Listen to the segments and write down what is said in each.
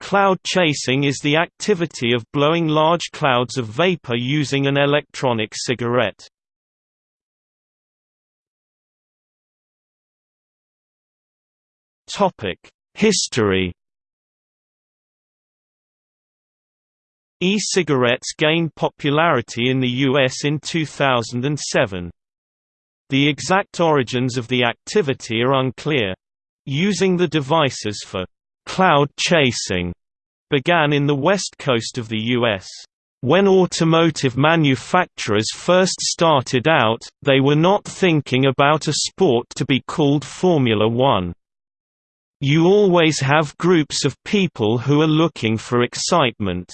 Cloud chasing is the activity of blowing large clouds of vapor using an electronic cigarette. History E-cigarettes gained popularity in the US in 2007. The exact origins of the activity are unclear. Using the devices for cloud chasing began in the west coast of the U.S. When automotive manufacturers first started out, they were not thinking about a sport to be called Formula One. You always have groups of people who are looking for excitement.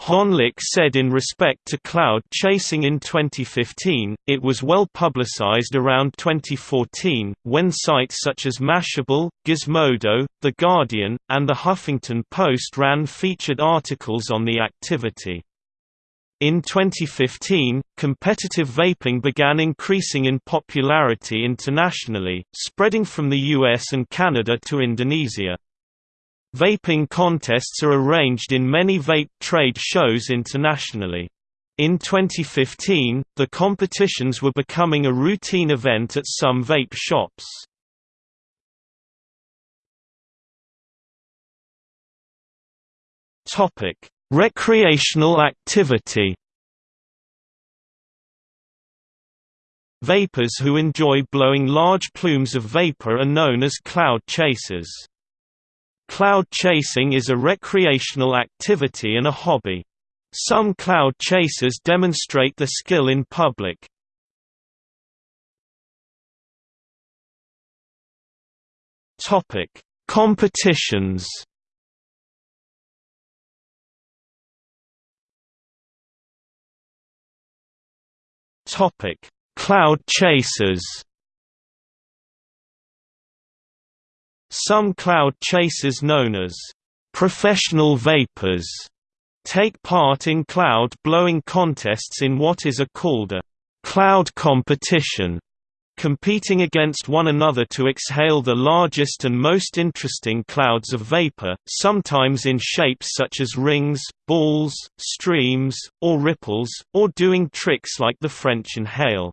Honlik said in respect to cloud chasing in 2015, it was well publicized around 2014, when sites such as Mashable, Gizmodo, The Guardian, and The Huffington Post ran featured articles on the activity. In 2015, competitive vaping began increasing in popularity internationally, spreading from the US and Canada to Indonesia. Vaping contests are arranged in many vape trade shows internationally. In 2015, the competitions were becoming a routine event at some vape shops. Topic: Recreational activity. Vapers who enjoy blowing large plumes of vapor are known as cloud chasers. Cloud chasing is a recreational activity and a hobby. Some cloud chasers demonstrate the skill in public. Topic: Competitions. Topic: Cloud chasers. Some cloud chasers known as professional vapers take part in cloud blowing contests in what is a called a cloud competition, competing against one another to exhale the largest and most interesting clouds of vapor, sometimes in shapes such as rings, balls, streams, or ripples, or doing tricks like the French inhale.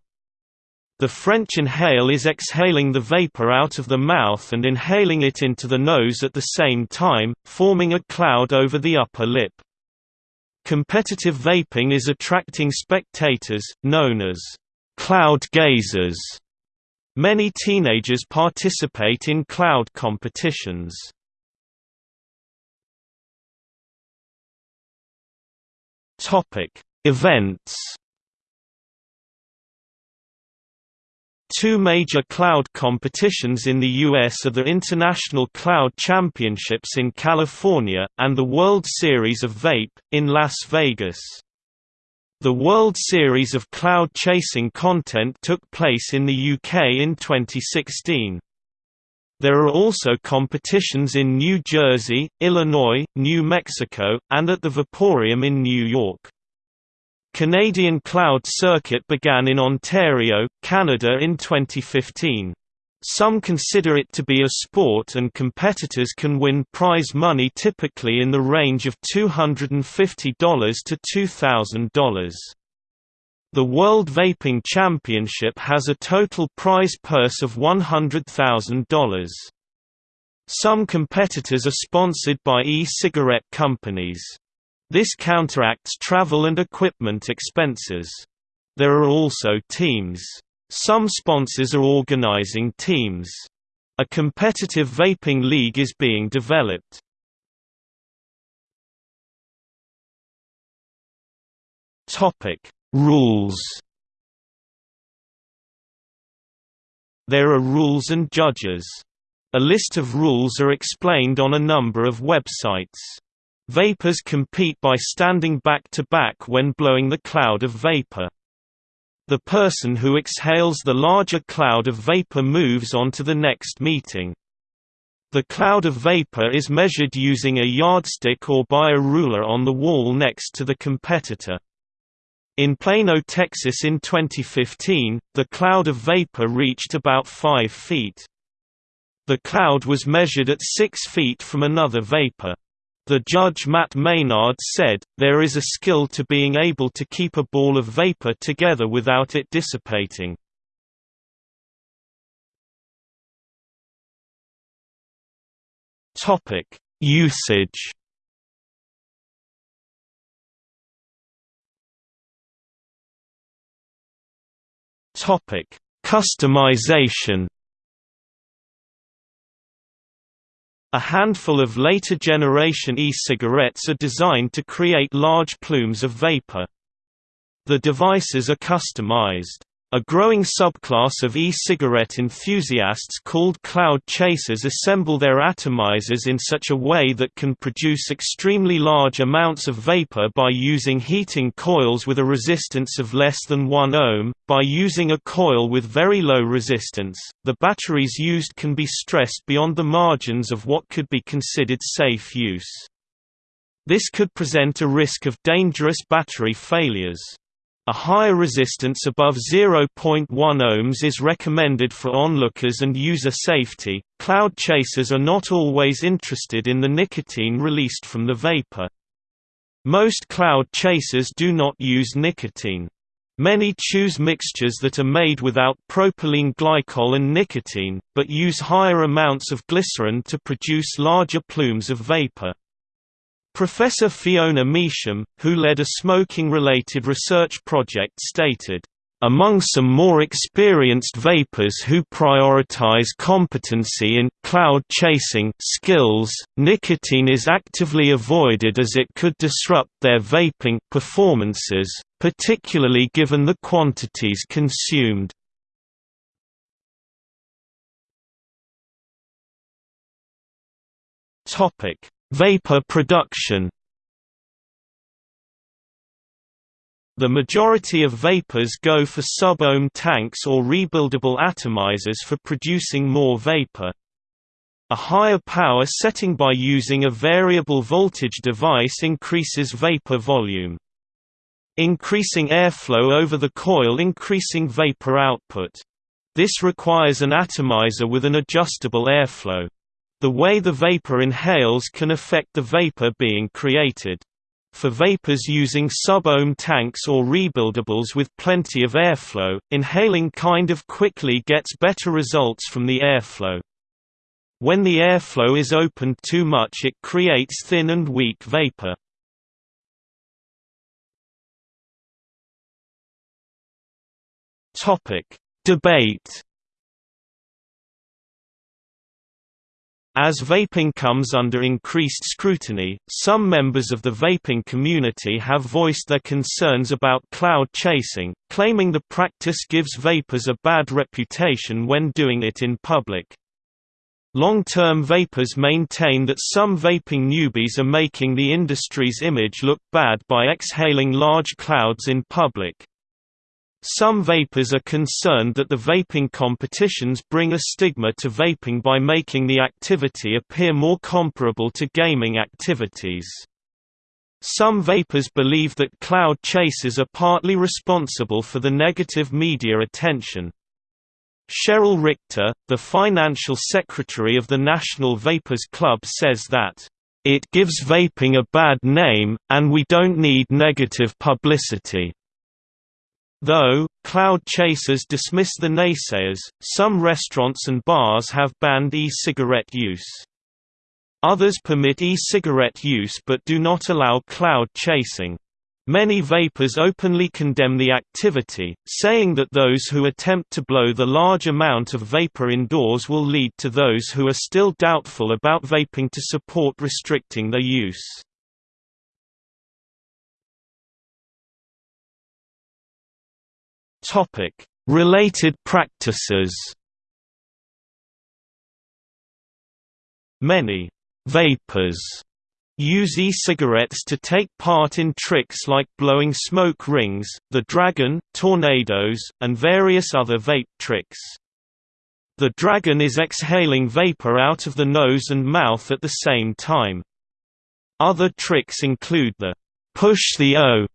The French inhale is exhaling the vapor out of the mouth and inhaling it into the nose at the same time, forming a cloud over the upper lip. Competitive vaping is attracting spectators, known as cloud gazers. Many teenagers participate in cloud competitions. Events Two major cloud competitions in the U.S. are the International Cloud Championships in California, and the World Series of Vape, in Las Vegas. The World Series of Cloud Chasing content took place in the UK in 2016. There are also competitions in New Jersey, Illinois, New Mexico, and at the Vaporium in New York. Canadian Cloud Circuit began in Ontario, Canada in 2015. Some consider it to be a sport and competitors can win prize money typically in the range of $250 to $2,000. The World Vaping Championship has a total prize purse of $100,000. Some competitors are sponsored by e-cigarette companies. This counteracts travel and equipment expenses. There are also teams. Some sponsors are organizing teams. A competitive vaping league is being developed. Topic: Rules. There are rules and judges. A list of rules are explained on a number of websites. Vapers compete by standing back to back when blowing the cloud of vapor. The person who exhales the larger cloud of vapor moves on to the next meeting. The cloud of vapor is measured using a yardstick or by a ruler on the wall next to the competitor. In Plano, Texas in 2015, the cloud of vaper reached about 5 feet. The cloud was measured at 6 feet from another vapor. The judge Matt Maynard said, there is a skill to being able to keep a ball of vapor together without it dissipating. Usage Customization A handful of later generation e-cigarettes are designed to create large plumes of vapor. The devices are customized. A growing subclass of e-cigarette enthusiasts called cloud chasers assemble their atomizers in such a way that can produce extremely large amounts of vapor by using heating coils with a resistance of less than 1 ohm. By using a coil with very low resistance, the batteries used can be stressed beyond the margins of what could be considered safe use. This could present a risk of dangerous battery failures. A higher resistance above 0.1 ohms is recommended for onlookers and user safety. Cloud chasers are not always interested in the nicotine released from the vapor. Most cloud chasers do not use nicotine. Many choose mixtures that are made without propylene glycol and nicotine, but use higher amounts of glycerin to produce larger plumes of vapor. Professor Fiona Measham, who led a smoking-related research project stated, among some more experienced vapers who prioritize competency in cloud chasing skills, nicotine is actively avoided as it could disrupt their vaping performances, particularly given the quantities consumed. Topic: Vapor production The majority of vapers go for sub-ohm tanks or rebuildable atomizers for producing more vapor. A higher power setting by using a variable voltage device increases vapor volume. Increasing airflow over the coil increasing vapor output. This requires an atomizer with an adjustable airflow. The way the vaper inhales can affect the vapor being created. For vapers using sub-ohm tanks or rebuildables with plenty of airflow, inhaling kind of quickly gets better results from the airflow. When the airflow is opened too much it creates thin and weak vapor. Debate As vaping comes under increased scrutiny, some members of the vaping community have voiced their concerns about cloud chasing, claiming the practice gives vapers a bad reputation when doing it in public. Long-term vapers maintain that some vaping newbies are making the industry's image look bad by exhaling large clouds in public. Some vapers are concerned that the vaping competitions bring a stigma to vaping by making the activity appear more comparable to gaming activities. Some vapers believe that cloud chasers are partly responsible for the negative media attention. Cheryl Richter, the financial secretary of the National Vapers Club says that, "...it gives vaping a bad name, and we don't need negative publicity." Though, cloud chasers dismiss the naysayers, some restaurants and bars have banned e-cigarette use. Others permit e-cigarette use but do not allow cloud chasing. Many vapers openly condemn the activity, saying that those who attempt to blow the large amount of vapor indoors will lead to those who are still doubtful about vaping to support restricting their use. Related practices. Many vapers use e-cigarettes to take part in tricks like blowing smoke rings, the dragon, tornadoes, and various other vape tricks. The dragon is exhaling vapor out of the nose and mouth at the same time. Other tricks include the push the O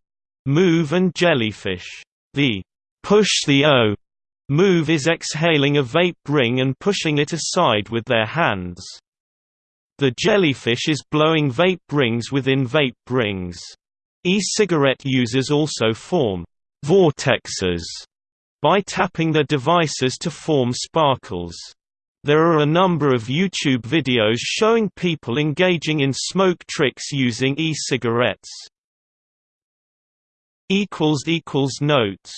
move and jellyfish. The push the O move is exhaling a vape ring and pushing it aside with their hands. The jellyfish is blowing vape rings within vape rings. E-cigarette users also form vortexes by tapping their devices to form sparkles. There are a number of YouTube videos showing people engaging in smoke tricks using e-cigarettes. Notes